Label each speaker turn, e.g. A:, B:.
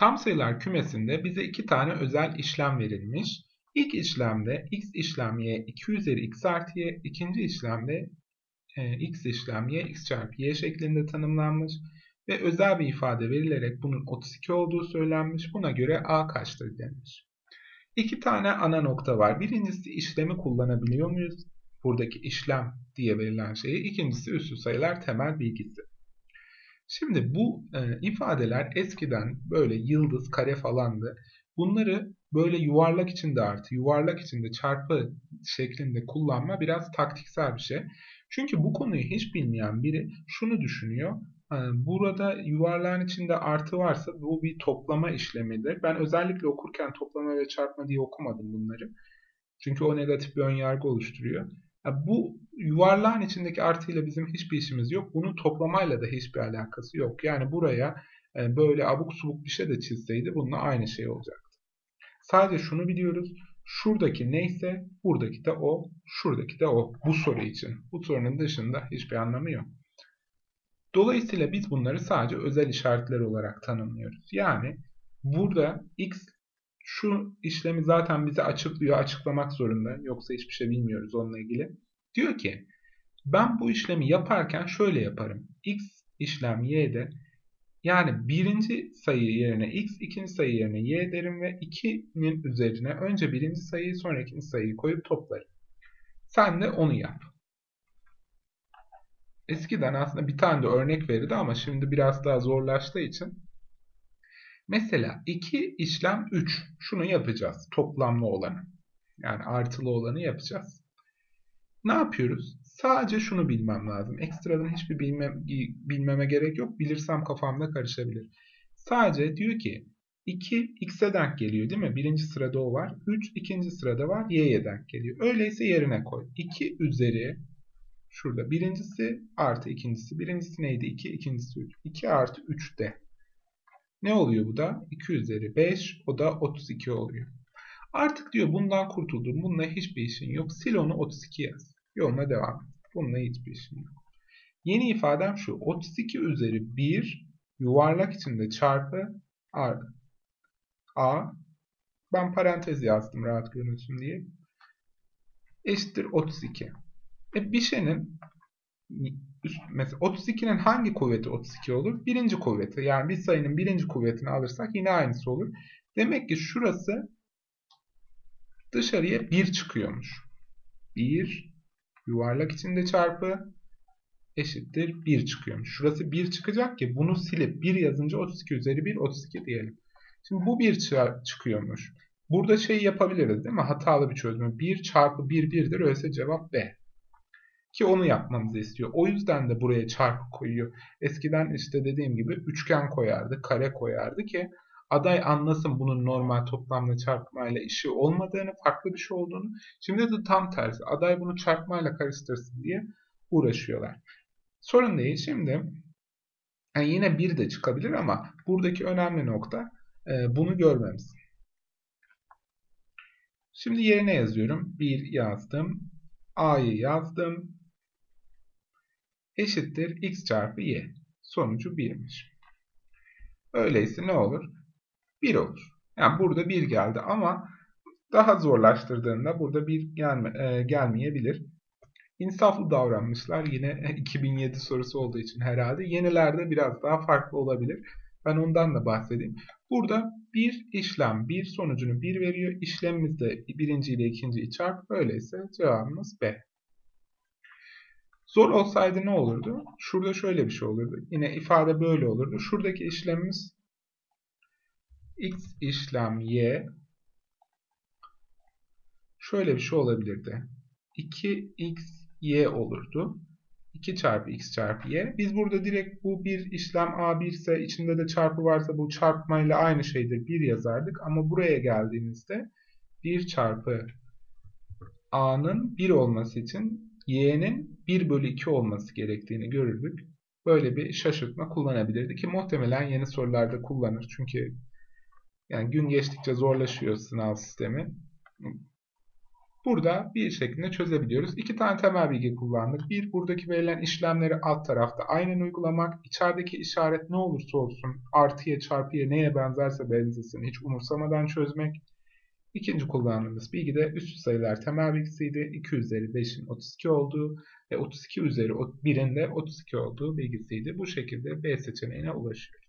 A: Tam sayılar kümesinde bize iki tane özel işlem verilmiş. İlk işlemde x işlem y 2 üzeri x artı y, ikinci işlemde e, x işlem y x çarpı y şeklinde tanımlanmış ve özel bir ifade verilerek bunun 32 olduğu söylenmiş. Buna göre a kaçtır denmiş. İki tane ana nokta var. Birincisi işlemi kullanabiliyor muyuz? Buradaki işlem diye verilen şeyi. İkincisi üstü sayılar temel bilgisi. Şimdi bu e, ifadeler eskiden böyle yıldız, kare falandı. Bunları böyle yuvarlak içinde artı, yuvarlak içinde çarpı şeklinde kullanma biraz taktiksel bir şey. Çünkü bu konuyu hiç bilmeyen biri şunu düşünüyor. E, burada yuvarlağın içinde artı varsa bu bir toplama işlemidir. Ben özellikle okurken toplama ve çarpma diye okumadım bunları. Çünkü o negatif bir önyargı oluşturuyor. Bu yuvarlağın içindeki artıyla bizim hiçbir işimiz yok. Bunun toplamayla da hiçbir alakası yok. Yani buraya e, böyle abuk subuk bir şey de çizseydi bununla aynı şey olacaktı. Sadece şunu biliyoruz. Şuradaki neyse buradaki de o, şuradaki de o. Bu soru için. Bu sorunun dışında hiçbir anlamı yok. Dolayısıyla biz bunları sadece özel işaretler olarak tanımlıyoruz. Yani burada x şu işlemi zaten bize açıklıyor, açıklamak zorunda. Yoksa hiçbir şey bilmiyoruz onunla ilgili. Diyor ki ben bu işlemi yaparken şöyle yaparım. x işlem y'de yani birinci sayı yerine x, ikinci sayı yerine y derim ve 2'nin üzerine önce birinci sayıyı sonra ikinci sayıyı koyup toplarım. Sen de onu yap. Eskiden aslında bir tane de örnek verirdi ama şimdi biraz daha zorlaştığı için Mesela 2 işlem 3. Şunu yapacağız. Toplamlı olanı. Yani artılı olanı yapacağız. Ne yapıyoruz? Sadece şunu bilmem lazım. Ekstradan hiçbir bilmem, bilmeme gerek yok. Bilirsem kafamda karışabilir. Sadece diyor ki 2 x'e denk geliyor değil mi? Birinci sırada o var. 3 ikinci sırada var. y'ye denk geliyor. Öyleyse yerine koy. 2 üzeri şurada birincisi artı ikincisi. Birincisi neydi? 2 ikincisi 3. 2 artı 3 de. Ne oluyor bu da? 2 üzeri 5 o da 32 oluyor. Artık diyor bundan kurtuldum. Bununla hiçbir işin yok. Sil onu 32 yaz. Yoluna devam et. Bununla hiçbir işin yok. Yeni ifadem şu. 32 üzeri 1 yuvarlak içinde çarpı a. a. Ben parantez yazdım rahat görünsün diye. Eşittir 32. E bir şeyin mesela 32'nin hangi kuvveti 32 olur? Birinci kuvveti. Yani bir sayının birinci kuvvetini alırsak yine aynısı olur. Demek ki şurası dışarıya 1 çıkıyormuş. 1 yuvarlak içinde çarpı eşittir 1 çıkıyormuş. Şurası 1 çıkacak ki bunu silip 1 yazınca 32 üzeri 1 32 diyelim. Şimdi bu 1 çıkıyormuş. Burada şey yapabiliriz değil mi? Hatalı bir çözümü. 1 çarpı 1 1'dir. Öyleyse cevap B. Ki onu yapmamızı istiyor. O yüzden de buraya çarpı koyuyor. Eskiden işte dediğim gibi üçgen koyardı, kare koyardı ki aday anlasın bunun normal toplamla çarpmayla işi olmadığını, farklı bir şey olduğunu. Şimdi de tam tersi. Aday bunu çarpmayla karıştırsın diye uğraşıyorlar. Sorun değil. Şimdi yani yine bir de çıkabilir ama buradaki önemli nokta e, bunu görmemiz. Şimdi yerine yazıyorum. 1 yazdım. A'yı yazdım eşittir x çarpı y. Sonucu 1'miş. Öyleyse ne olur? 1 olur. Yani burada 1 geldi ama daha zorlaştırdığında burada 1 gelme, e, gelmeyebilir. İnsaflı davranmışlar. Yine 2007 sorusu olduğu için herhalde. Yenilerde biraz daha farklı olabilir. Ben ondan da bahsedeyim. Burada bir işlem bir sonucunu 1 veriyor. İşlemimiz de birinci ile ikinciyi çarp. Öyleyse cevabımız B. Zor olsaydı ne olurdu? Şurada şöyle bir şey olurdu. Yine ifade böyle olurdu. Şuradaki işlemimiz x işlem y şöyle bir şey olabilirdi. 2x y olurdu. 2 çarpı x çarpı y. Biz burada direkt bu bir işlem a1 ise içinde de çarpı varsa bu çarpmayla aynı şeydir. 1 yazardık. Ama buraya geldiğimizde 1 çarpı a'nın 1 olması için y'nin 1 bölü 2 olması gerektiğini görürdük. Böyle bir şaşırtma kullanabilirdi ki muhtemelen yeni sorularda kullanır. Çünkü yani gün geçtikçe zorlaşıyor sınav sistemi. burada bir şeklinde çözebiliyoruz. İki tane temel bilgi kullandık. Bir, buradaki verilen işlemleri alt tarafta aynen uygulamak. İçerideki işaret ne olursa olsun artıya çarpıya neye benzerse benzesin hiç umursamadan çözmek. İkinci kullandığımız bilgi de üstü sayılar temel bilgisiydi. 2 üzeri 5'in 32 olduğu ve 32 üzeri 1'in de 32 olduğu bilgisiydi. Bu şekilde B seçeneğine ulaşıyoruz.